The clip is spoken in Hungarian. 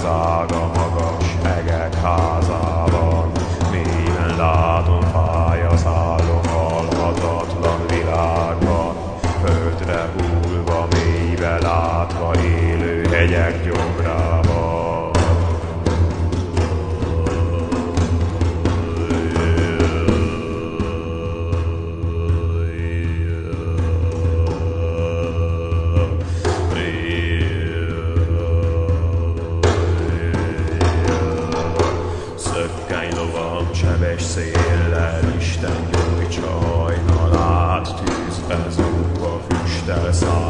az ága magas egek házában. Mélyen látom, fáj az állom halhatatlan világban. Földre hullva, mélybe látva, élő hegyek gyomrában. széllel Isten gyújtsa hajnalát, tűzbe zúgva füstel száll.